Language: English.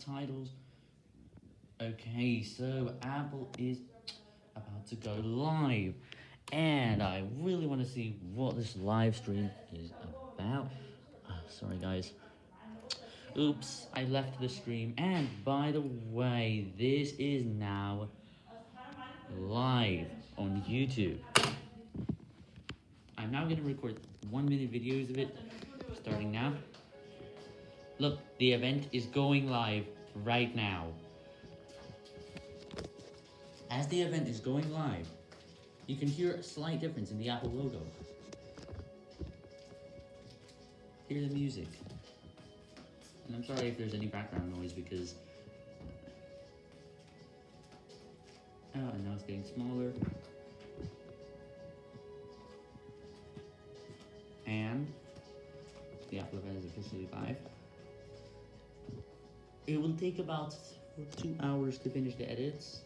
subtitles. Okay, so Apple is about to go live, and I really want to see what this live stream is about. Uh, sorry, guys. Oops, I left the stream, and by the way, this is now live on YouTube. I'm now going to record one minute videos of it, starting now. Look, the event is going live right now. As the event is going live, you can hear a slight difference in the Apple logo. Hear the music. And I'm sorry if there's any background noise because... Uh, oh, and now it's getting smaller. And the Apple event is officially live. It will take about two hours to finish the edits.